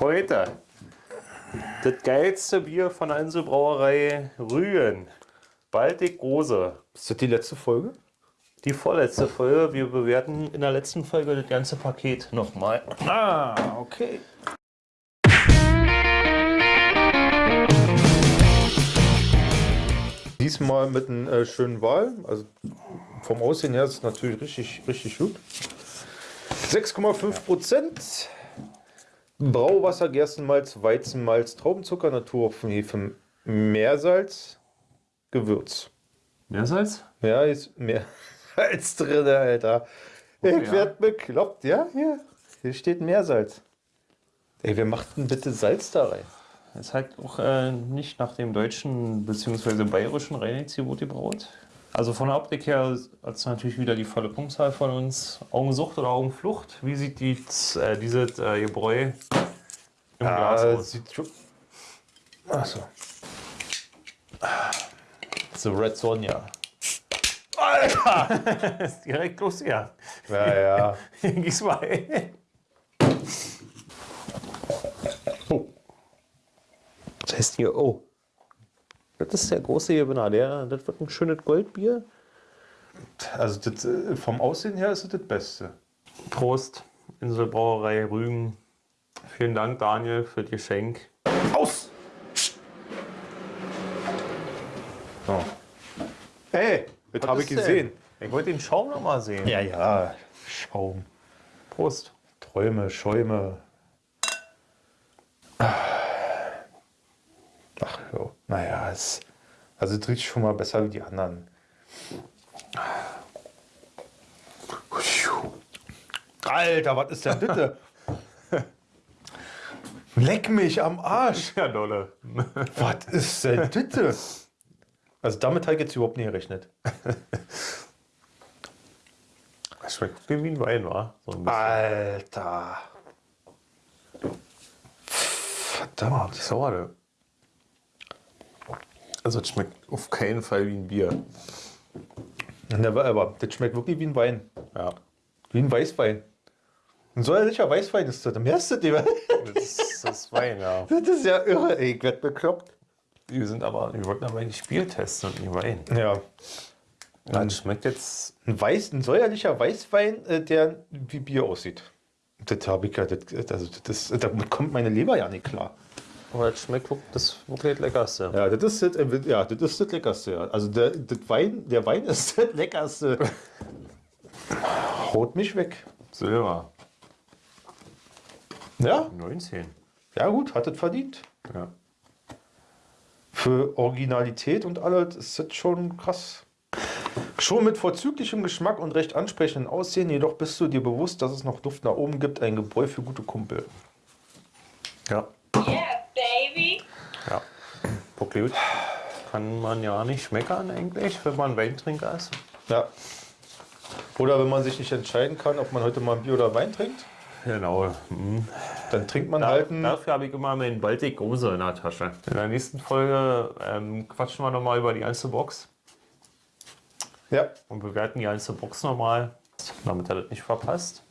Heute das geilste Bier von der Inselbrauerei Rügen. Baltic Große. Ist das die letzte Folge? Die vorletzte Folge. Wir bewerten in der letzten Folge das ganze Paket nochmal. Ah, okay. Diesmal mit einem äh, schönen Wahl. Also vom Aussehen her ist es natürlich richtig, richtig gut. 6,5 Prozent. Brauwasser, Gerstenmalz, Weizenmalz, Traubenzucker, Naturhopfen, Hefe, Meersalz, Gewürz. Meersalz? Ja, ist mehr als drin, Alter. Ich ja. werd bekloppt, ja? Hier, hier steht Meersalz. Ey, wer macht denn bitte Salz da rein? Ist halt auch äh, nicht nach dem deutschen bzw. bayerischen Reinheitsgebot gebraut. Also von der Optik her hat es natürlich wieder die volle Punktzahl von uns. Augensucht oder Augenflucht? Wie sieht die, äh, dieses äh, Gebräu im Glas Ah, aus? sieht schon. Achso. The Red Sonja. Ist direkt los, ja. Ja, ja. Gieß mal ein. Oh. Das heißt hier, oh. Das ist der große Gewinner. Der, das wird ein schönes Goldbier. Also das, äh, vom Aussehen her ist es das Beste. Prost, Inselbrauerei Rügen. Vielen Dank, Daniel, für das Geschenk. Aus! So. Ey, das habe ich ist denn? gesehen. Ich wollte den Schaum noch mal sehen. Ja, ja. Schaum. Prost. Träume, Schäume. Ach ja, naja, es, also es riecht schon mal besser wie die anderen. Alter, was ist denn bitte? Leck mich am Arsch. Ja, dolle. Was ist denn bitte? Also damit habe ich jetzt überhaupt nicht gerechnet. Das schmeckt wie ein Wein, wa? So. Alter. Verdammt. Sauer. Also, es schmeckt auf keinen Fall wie ein Bier. Never ever. Das schmeckt wirklich wie ein Wein. Ja. Wie ein Weißwein. Ein säuerlicher Weißwein ist das. Merkst du dir? Das ist, das Wein, ja. Das ist ja irre. Ey, ich werd bekloppt. Wir sind aber, wir wollten aber nicht Bier testen und nicht Wein. Ja. Ja, das schmeckt jetzt. Ein, Weiß, ein säuerlicher Weißwein, äh, der wie Bier aussieht. Das habe ich ja. Das, also das, damit kommt meine Leber ja nicht klar. Aber das schmeckt wirklich- das wirklich das Leckerste. Ja, das ist das, äh, ja, das, ist das Leckerste. Also der, das Wein, der Wein ist das Leckerste. Haut mich weg. Silber. Ja, 19. ja gut, hat es verdient. Ja. Für Originalität und alles ist das schon krass. Schon mit vorzüglichem Geschmack und recht ansprechenden Aussehen, jedoch bist du dir bewusst, dass es noch Luft nach oben gibt, ein Gebräu für gute Kumpel. Ja. Ja. Gut. Kann man ja nicht schmeckern eigentlich, wenn man Weintrinker ist. Ja. Oder wenn man sich nicht entscheiden kann, ob man heute mal ein Bier oder Wein trinkt, Genau. Mhm. dann trinkt man Da, halt ein. dafür habe ich immer meinen Baltic Große in der Tasche. In der nächsten Folge ähm, quatschen wir nochmal über die einzelne Box Ja, und bewerten die einzelne Box nochmal, damit ihr das nicht verpasst.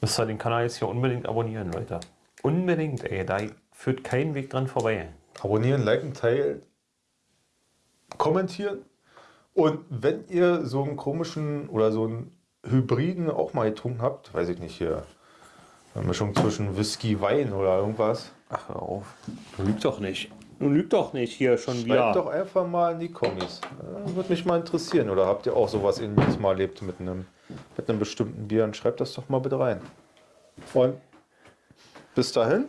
Müsst ihr den Kanal jetzt hier unbedingt abonnieren, Leute. Unbedingt, ey. Da führt kein Weg dran vorbei. abonnieren, liken, teilen, kommentieren. Und wenn ihr so einen komischen oder so einen Hybriden auch mal getrunken habt, weiß ich nicht, hier eine Mischung zwischen Whisky, Wein oder irgendwas, Ach, hör auf. Du lügt doch nicht. Du lügt doch nicht hier schon schreibt doch einfach mal in die Kommis. Würde mich mal interessieren. Oder habt ihr auch sowas ähnliches mal erlebt mit einem, mit einem bestimmten Bier? Dann schreibt das doch mal bitte rein. Und bis dahin.